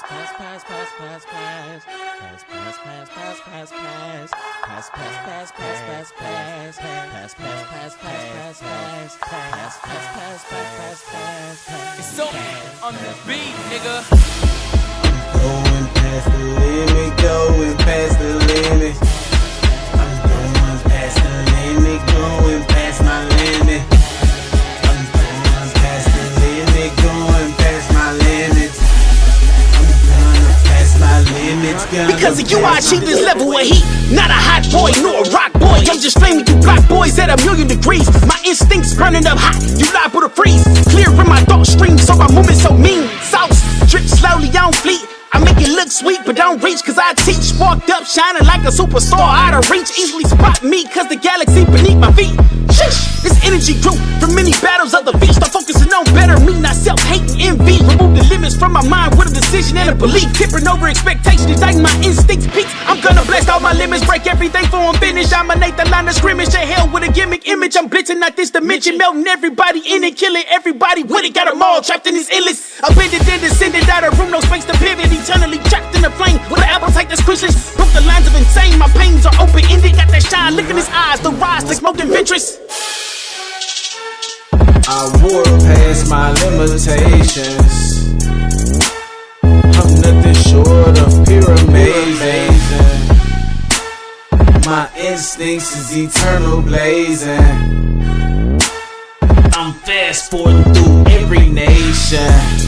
Pass, pass, pass, pass, pass, pass. Pass, pass, pass, pass, pass, pass. Pass, pass, pass, pass, pass, pass. Pass, pass, pass, pass, pass, pass. Pass, pass, pass, pass, pass, pass. It's on, on the beat, nigga. Going past the Because of you, I achieve this level of heat. Not a hot boy, nor a rock boy. I'm just flaming you black boys at a million degrees. My instincts burning up hot. You liable to freeze. Clear in my thought stream, so my movement so mean. Sauce drip slowly on fleet. I make it look sweet, but don't reach, cause I teach. Walked up shining like a superstar out of reach. Easily spot me, cause the galaxy beneath my feet. Sheesh, this energy grew from many battles of the beat. Start focusing on better me, not self hating envy. Remove the limits from my mind with a decision and a belief. Tipping over expectations, igniting my instincts peaks. I'm gonna blast all my limits, break everything for I'm finished. Dominate the line of scrimmage. To hell with a gimmick image. I'm blitzing out this dimension, melting everybody in it, killing everybody with it. Got them all trapped in this illness. Abandoned and descended out of room, no space to pivot. Eternally trapped in the I wore past my limitations. I'm nothing short of pure amazing. My instincts is eternal blazing. I'm fast forwarding through every nation.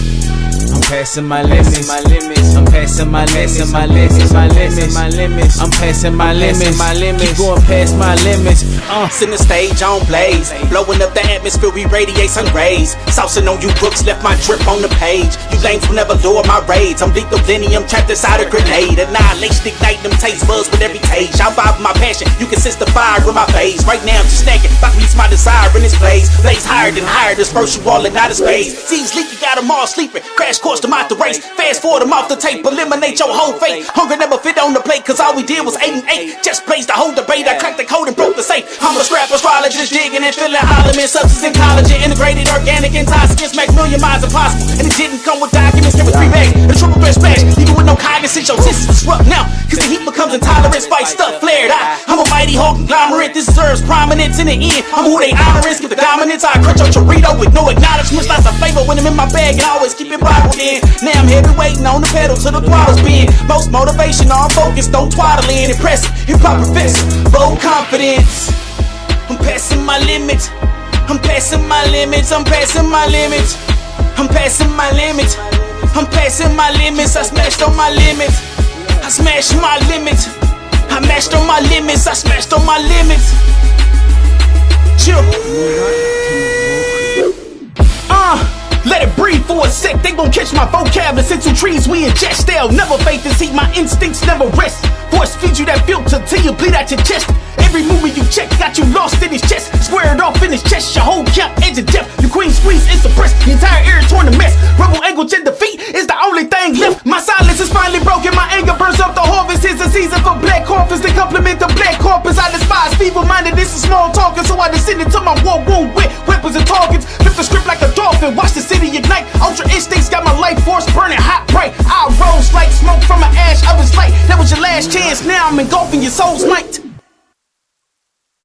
I'm passing my limits, my limits. I'm passing my limits, my limits, my limits, my limits. I'm passing my limits, my limits. Keep going past my limits. Uh, Send the stage on blaze. Blowing up the atmosphere, we radiate sun rays. Saucing on you books, left my drip on the page. You lames will never lower my raids. I'm lethal delinium trapped inside a grenade. Annihilation, ignite them taste buds with every taste. I'm vibing my passion. You can sense the fire in my face. Right now, I'm just snacking. About reach my desire in this place. Blaze higher than higher. Disperse you all in outer space. Seas leaky, got them all sleeping. Crash course them the race. Fast forward them off the tape. Eliminate your whole fate. Hunger never fit on the plate. Cause all we did was 8 and 8. Just plays the whole debate. I cracked the code and broke the safe. I'm a scrap astrologist, digging and filling Holloman substance and collagen. Integrated organic intoxicants make million minds impossible. And it didn't come with documents, three bags. A triple threat splash. Even with no cognizance, your senses disrupt now. Cause the heat becomes intolerant. Spice stuff flared. I, Mighty whole conglomerate. Deserves prominence in the end. I'm who they honor honoring. Skip the dominance. I crunch your Dorito with no acknowledgments. Lots of favor when I'm in my bag and I always keep it bottled in. Now I'm heavy waiting on the pedal till the throttle's bend. Most motivation on focus, don't twaddle in. Impressive, hip hop professor, bold confidence. I'm passing my limits. I'm passing my limits. I'm passing my limits. I'm passing my limits. I'm passing my limits. I smashed on my limits. I smashed my limits. I mashed on my limits. I smashed on my limits. Chill. Uh, let it breathe for a sec. They gon' catch my vocab. Listen to trees we ingest. They'll never fade this heat. My instincts never rest. Force feed you that filter till you bleed out your chest. Every movement you check got you lost in his chest. Talking. So I descended to my war wound with weapons and targets. Flip the script like a dolphin. Watch the city ignite. Ultra instincts got my life force burning hot bright. I rose like smoke from an ash his light. That was your last chance. Now I'm engulfing your soul's might.